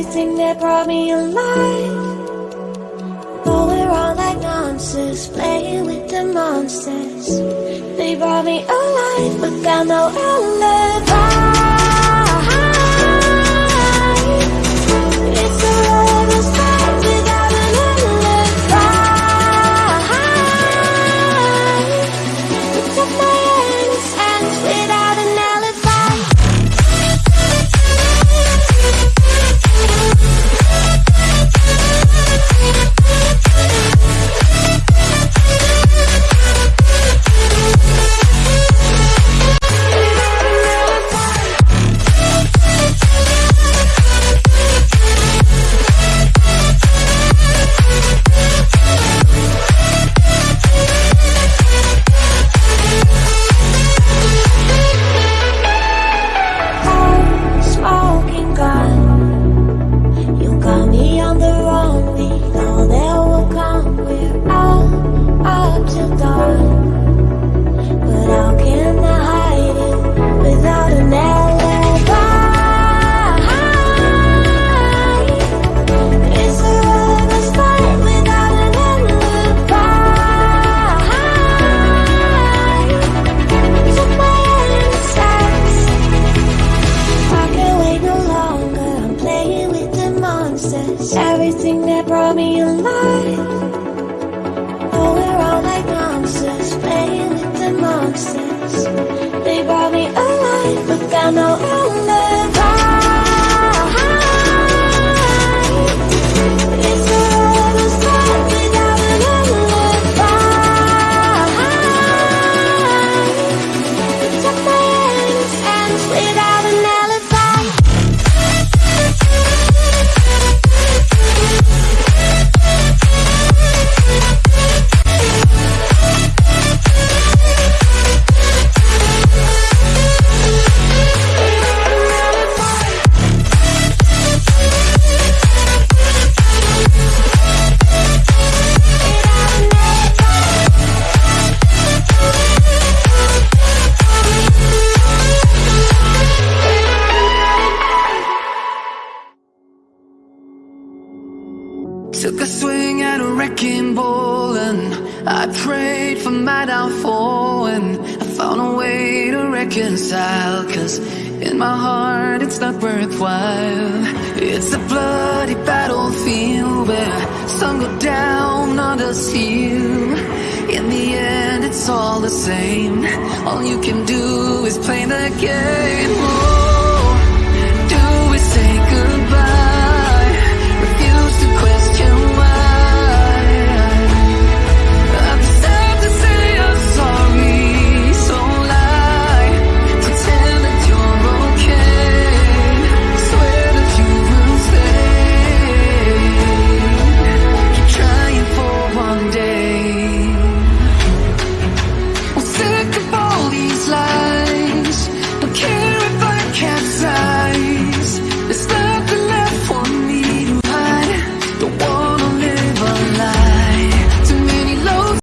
everything that brought me alive. But we're all like monsters, playing with the monsters. They brought me alive, but found no outlet monsters. Everything that brought me alive. Oh, we're all like monsters, playing with the monsters. They brought me alive, but got no alibi. Took a swing at a wrecking ball and I prayed for my downfall and I found a way to reconcile Cause in my heart it's not worthwhile. It's a bloody battlefield where some go down, others heal. In the end it's all the same. All you can do is play the game.